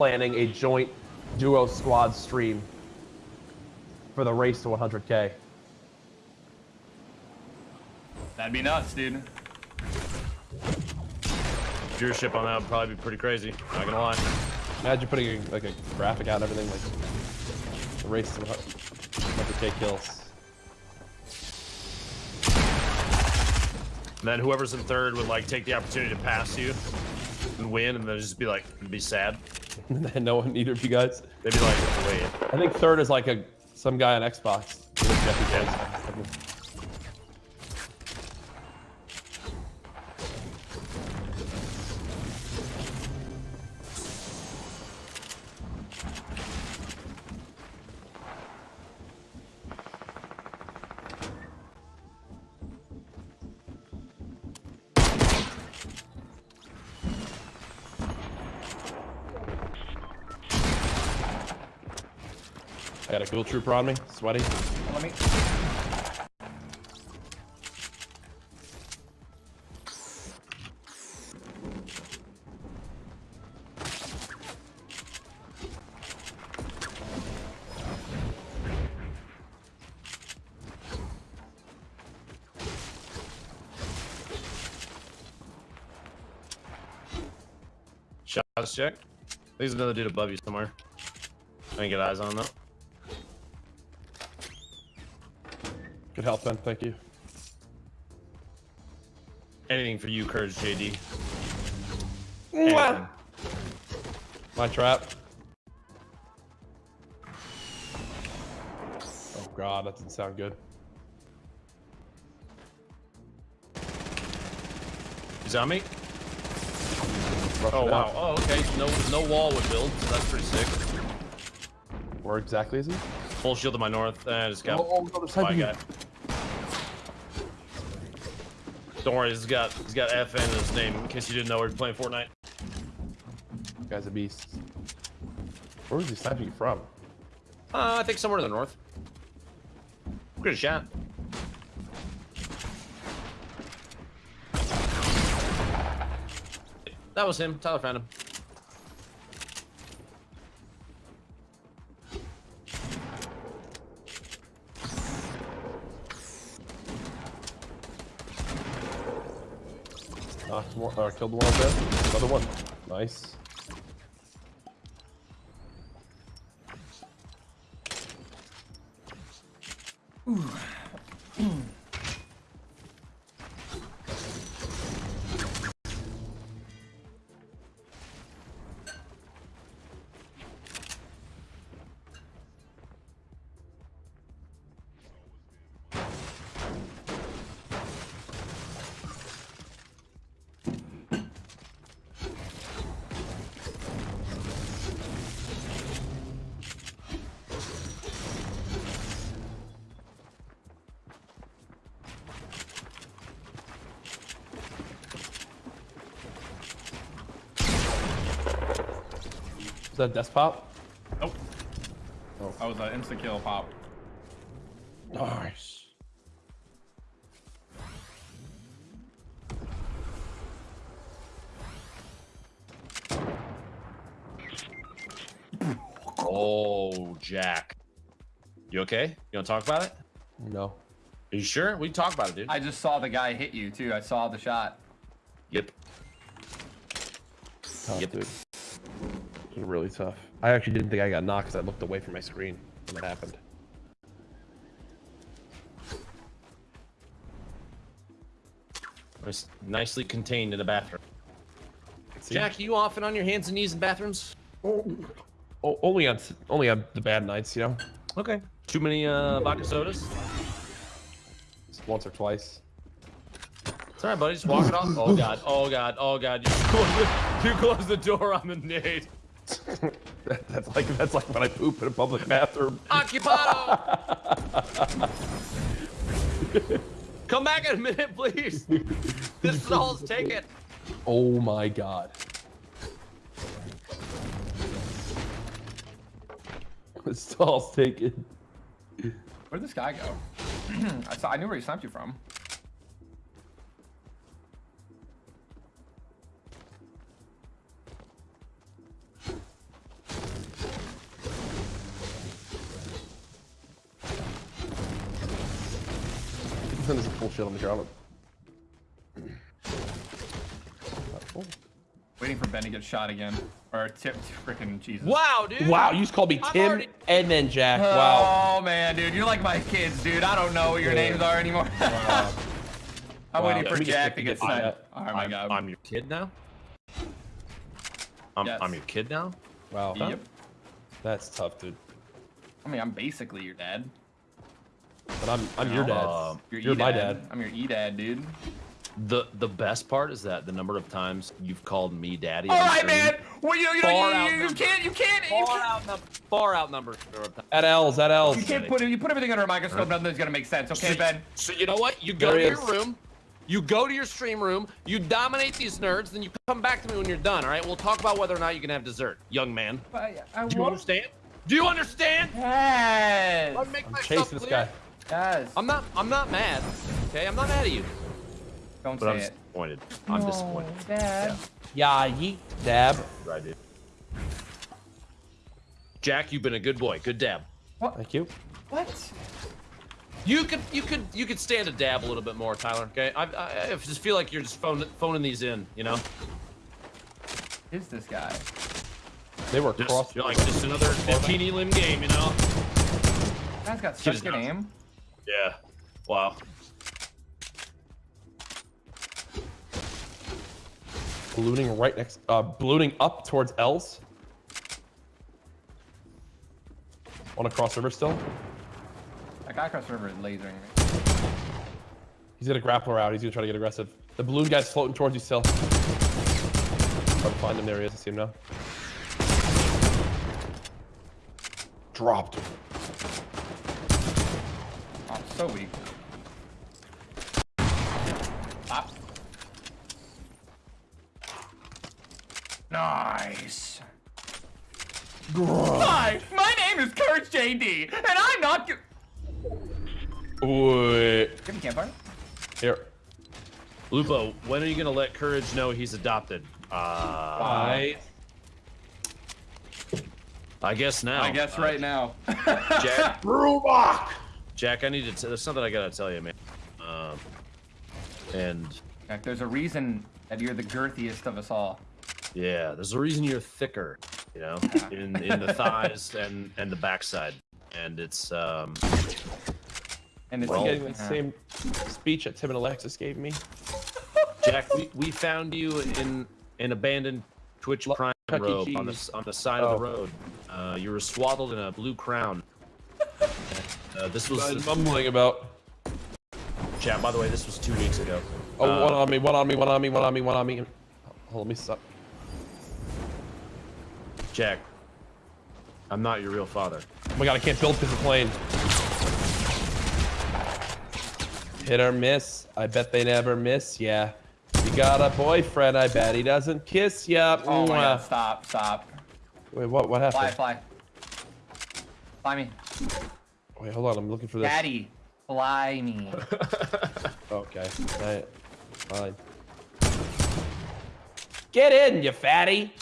planning a joint duo squad stream for the race to 100k. That'd be nuts, dude. Viewership on that would probably be pretty crazy. Not gonna lie. Imagine putting a, like a graphic out and everything like the race to 100k kills. And then whoever's in third would like take the opportunity to pass you and win, and then just be like, be sad. no one, neither of you guys. They'd be like, wait. I think third is like a some guy on Xbox. Got a cool trooper on me, sweaty. Let me. Shots check. There's another dude above you somewhere. I can get eyes on him though. Good help, Ben. Thank you. Anything for you, Courage JD. My trap. Oh god, that didn't sound good. He's on me. Oh wow. Oh okay. No no wall would build, so that's pretty sick. Where exactly is he? Full shield to my north. And just got oh, oh, no, my guy. Don't worry, he's got he's got FN in his name in case you didn't know we're playing Fortnite. guy's a beast. Where was he sniping from? Uh, I think somewhere to the north. Good shot. That was him. Tyler found him. One, or killed one dead. Another one. Nice. Ooh. Is that death pop? Nope. Oh. That was an instant kill pop. Nice. Oh, Jack. You okay? You want to talk about it? No. Are you sure? We can talk about it, dude. I just saw the guy hit you, too. I saw the shot. Yep. Oh, yep. Dude really tough. I actually didn't think I got knocked because I looked away from my screen when that happened. Was nicely contained in a bathroom. See? Jack, you often on your hands and knees in bathrooms? Oh, oh, only on only on the bad nights, you know. Okay. Too many uh, vodka sodas? Just once or twice. It's alright, buddy. Just walk it off. Oh god. Oh god. Oh god. You close the, you close the door on the nade. That's like that's like when I poop in a public bathroom. Occupado. Come back in a minute, please. This stall's taken. Oh my god. The stall's taken. Where'd this guy go? I saw. I knew where he sniped you from. There's a shield on the ground. Oh. Waiting for Ben to get shot again. Or tipped. Freaking Jesus. Wow, dude. Wow, you just called me I'm Tim already- and then Jack. Wow. Oh man, dude, you're like my kids, dude. I don't know what your names are anymore. Wow. I'm Wow. waiting for me just Jack to get get the- Oh my I'm, god. I'm your kid now. I'm, Yes. I'm your kid now. Wow. Yep. That's tough, dude. I mean, I'm basically your dad. But I'm I'm your dad. Uh, Your You're my E-dad. dad. I'm your e-dad, dude. The the best part is that the number of times you've called me daddy. All on right, stream man. Well, you, you, you, you, you can't, you can't, you Far can't, outnumbered. Far outnumbered. the number. At L's, at L's. you can't put. You put everything under a microscope. Nothing's gonna make sense. Okay, So- Ben. So you know what? You go There to your is. room, you go to your stream room, you dominate these nerds, then you come back to me when you're done. All right? We'll talk about whether or not you can have dessert, young man. I, I Do you understand? Do you understand? Yes. I make I'm myself chasing this guy. Yes. I'm not. I'm not mad. Okay, I'm not mad at you, Don't but I'm it. disappointed. I'm No, disappointed. Dad. Yeah, yeet. Dab. Right, dude. Jack, you've been a good boy. Good dab. What? Thank you. What? You could, you could, you could stand a dab a little bit more, Tyler. Okay, I, I, I just feel like you're just phone, phoning these in. You know, Is this guy? They were cross. just you're like just another teeny lim game. You know? Guy's got Kid such is good nuts. aim. Yeah. Wow. ballooning right next. Uh, ballooning up towards L's. On a crossover still. That guy across the river is lasering me. He's gonna grappler out. He's gonna try to get aggressive. The balloon guy's floating towards you still. Try to find him. There he is. I see him now. Dropped. So weak. Up. Nice. Hi, my name is Courage JD, and I'm not. G- Wait. Give me campfire. Here. Lupo, when are you gonna let Courage know he's adopted? Uh, I. I guess now. I guess Uh, right now. Jack, Brewbach. Jack, I need to. T- there's something I gotta tell you, man. Um, and Jack, There's a reason that you're the girthiest of us all. yeah, there's a reason you're thicker. You know, in in the thighs and and the backside, and it's um. And it's Well- Getting the uh, same speech that Tim and Alexis gave me. Jack, we, we found you in an abandoned Twitch Prime Chuck E. robe on the on the side Oh. of the road. Uh, you were swaddled in a blue crown. Uh, this was I'm mumbling about. chat. By the way, this was two weeks ago. Oh, Uh, one on me, one on me, one on me, one on me, one on me. Hold, let me stop. Jack, I'm not your real father. Oh my god, I can't build because of the plane. Hit or miss. I bet they never miss Yeah. You got a boyfriend, I bet he doesn't kiss ya. Oh my Mwah. god, stop, stop. Wait, what what happened? Fly, happened? fly. Fly me. Wait, hold on, I'm looking for this. Daddy, fly me. Okay. Alright. Fine. Get in, you fatty!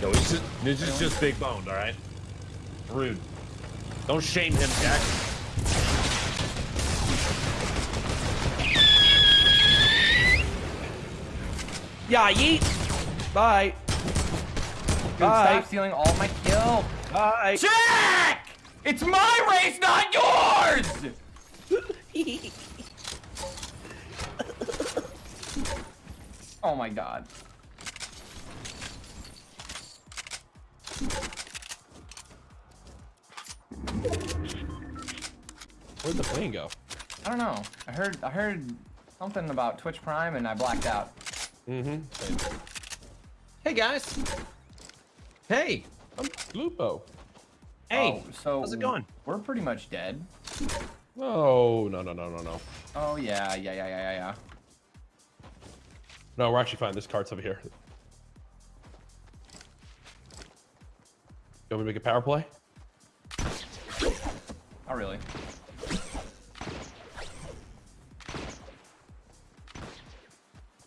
No, he's just, he's just, just big boned, all right? Rude. Don't shame him, Jack. Yeah, yeet! Bye. Dude, Bye. stop stealing all my kills. Bye. Jack! It's my race, not yours! Oh my god. Where'd the plane go? I don't know. I heard I heard something about Twitch Prime and I blacked out. Mm-hmm. Hey, guys. Hey. I'm Lupo. Hey. Oh, so how's it going? We're pretty much dead. No, no, no, no, no, no. Oh yeah, yeah, yeah, yeah, yeah, yeah. No, we're actually fine. This cart's over here. You want me to make a power play? Not really.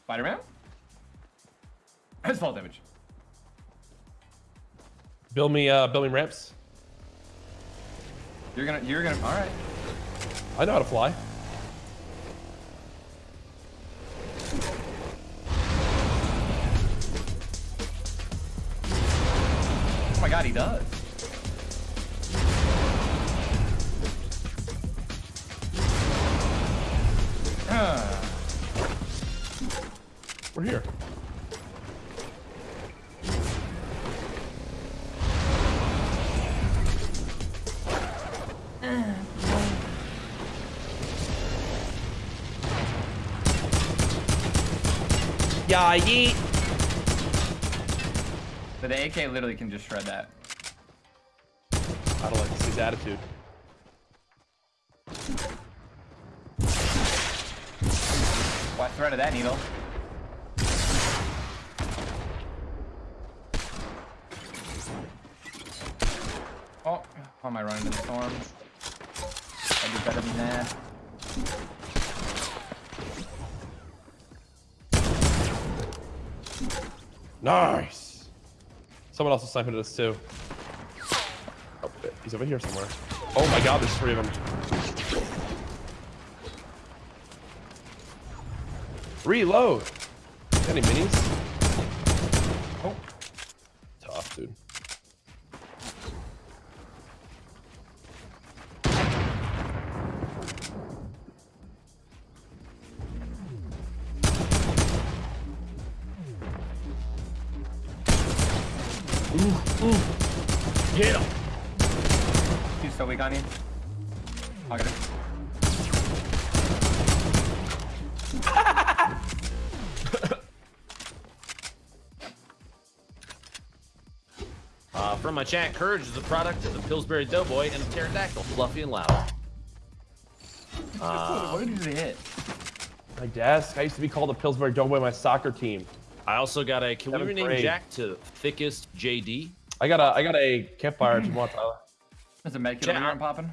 Spider-Man? His fall damage. Build me, uh, build me ramps. You're gonna, you're gonna. All right. I know how to fly. Oh my god, he does. We're here. Yeah, yeet. but the AK literally can just shred that. I don't like this his attitude. Why threat of that needle? Oh, how am I running into the storm? I do better than that. Nice. Someone else is sniping at us too. Oh, he's over here somewhere. Oh my god, there's three of them. Reload. Any minis? Oh, he's so weak on you. I'll get it. Uh, from my chat, Courage is a product of the Pillsbury Doughboy and a pterodactyl, fluffy and loud. Uh, what did you hit? My desk. I used to be called the Pillsbury Doughboy my soccer team. I also got a. Can we Seventh rename grade. Jack to thickest JD? I got a I got a campfire if you it Tyler. There's a over here I'm popping.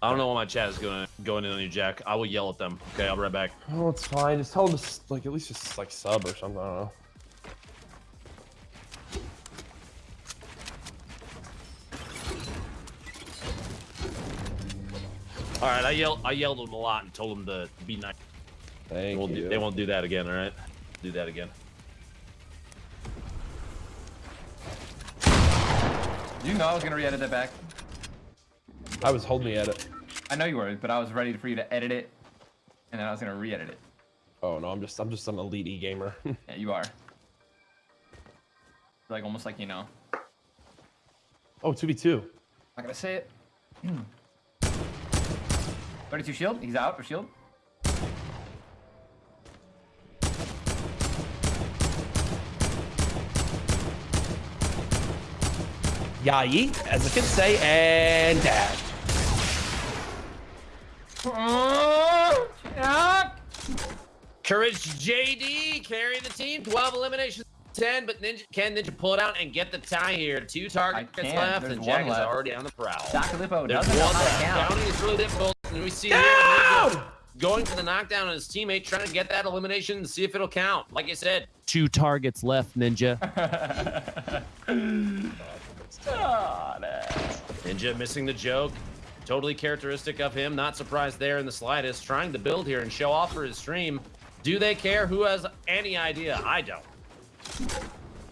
I don't know why my chat is going going in on you, Jack. I will yell at them. Okay, I'll be right back. Oh, it's fine. Just tell them to like at least just like sub or something. I don't know. All right, I yelled I yelled at them a lot and told them to be nice. They Thank won't, you. do, they won't do that again. All right, do that again. You know I was gonna re-edit that back. I was holding at it. I know you were, but I was ready for you to edit it, and then I was gonna re-edit it. Oh no, I'm just I'm just an elite e gamer. Yeah, you are. Like almost like you know. oh, 2v2. Not gonna say it. 32 shield. He's out for shield. Yeet, as the kids say, and dash. Courage JD carry the team. 12 eliminations, 10. But Ninja can Ninja pull it out and get the tie here. Two targets left, There's and one Jack is already on the prowl. Dr. Lupo There's doesn't know how to count. Counting is really difficult. And we see Down! Ninja going for the knockdown on his teammate, trying to get that elimination and see if it'll count. Like I said, two targets left, Ninja. Ninja missing the joke. Totally characteristic of him. Not surprised there in the slightest. Trying to build here and show off for his stream. Do they care? Who has any idea? I don't. Can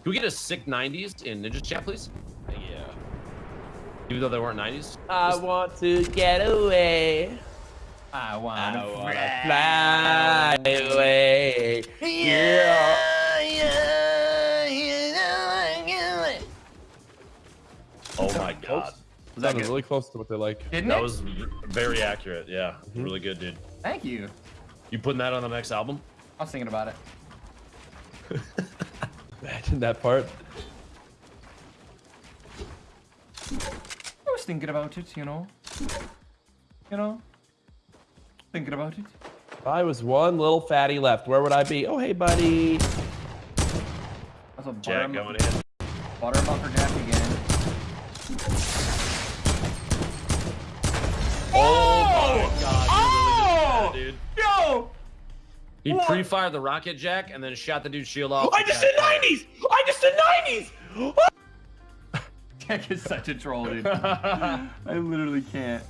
we get a sick 90s in Ninja chat, please? Yeah. Even though they weren't 90s? I want to get away. I want I to wanna fly away. Yeah. Oh my god. Was that Sounded good? really close to what they like. Didn't That it? was very accurate. Yeah. Mm-hmm. Really good, dude. Thank you. You putting that on the next album? I was thinking about it. Imagine that part. I was thinking about it, you know. You know. Thinking about it. If I was one little fatty left, where would I be? Oh, hey, buddy. That's a butter, Jack going in. butter him up for Jack again. Oh, my oh, god. Oh! Really that, dude. Yo! He pre-fired the rocket jack and then shot the dude's shield off. I just did 90s! I just did 90s! Jack is such a troll, dude. I literally can't.